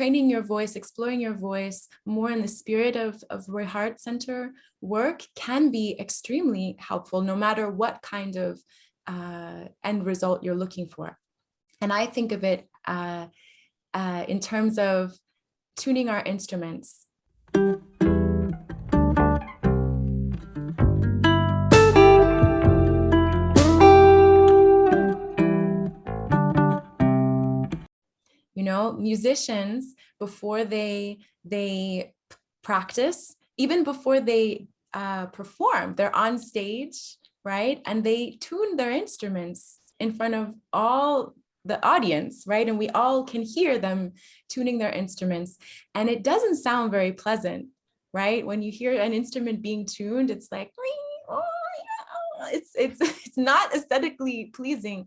training your voice, exploring your voice more in the spirit of, of Roy Hart Center work can be extremely helpful no matter what kind of uh, end result you're looking for. And I think of it uh, uh, in terms of tuning our instruments. Know, musicians, before they, they practice, even before they uh, perform, they're on stage, right? And they tune their instruments in front of all the audience, right? And we all can hear them tuning their instruments. And it doesn't sound very pleasant, right? When you hear an instrument being tuned, it's like, oh, it's, it's, it's not aesthetically pleasing,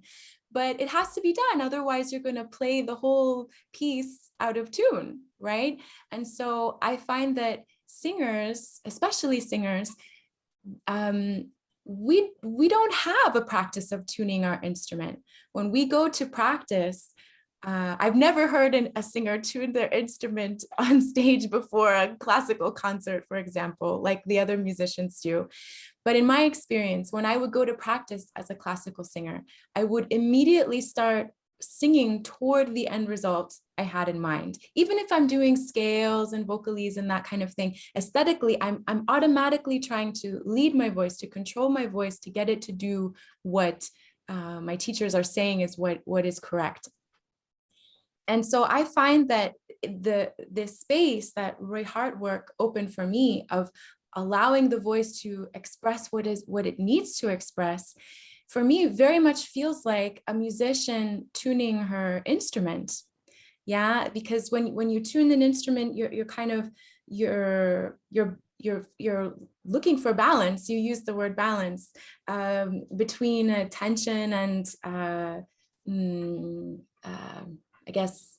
but it has to be done. Otherwise, you're going to play the whole piece out of tune, right? And so I find that singers, especially singers, um, we we don't have a practice of tuning our instrument. When we go to practice, uh, I've never heard an, a singer tune their instrument on stage before a classical concert, for example, like the other musicians do. But in my experience, when I would go to practice as a classical singer, I would immediately start singing toward the end result I had in mind. Even if I'm doing scales and vocalises and that kind of thing, aesthetically, I'm, I'm automatically trying to lead my voice, to control my voice, to get it to do what uh, my teachers are saying is what, what is correct. And so I find that the this space that Roy Hart work opened for me of allowing the voice to express what is what it needs to express for me very much feels like a musician tuning her instrument. Yeah because when when you tune an instrument you're you're kind of you're you're you're you're looking for balance. You use the word balance um, between uh, tension and uh, mm, uh, i guess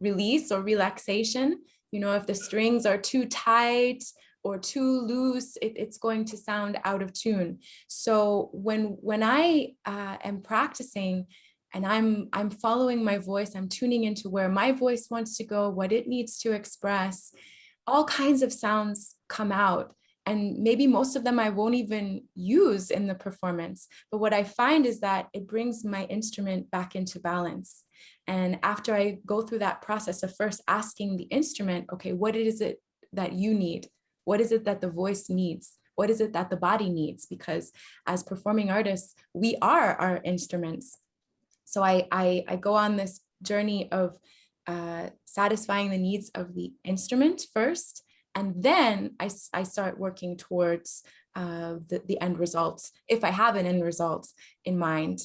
release or relaxation. You know if the strings are too tight or too loose, it, it's going to sound out of tune. So when, when I uh, am practicing and I'm, I'm following my voice, I'm tuning into where my voice wants to go, what it needs to express, all kinds of sounds come out. And maybe most of them I won't even use in the performance. But what I find is that it brings my instrument back into balance. And after I go through that process of first asking the instrument, okay, what is it that you need? What is it that the voice needs? What is it that the body needs? Because as performing artists, we are our instruments. So I, I, I go on this journey of uh, satisfying the needs of the instrument first, and then I, I start working towards uh, the, the end results, if I have an end result in mind.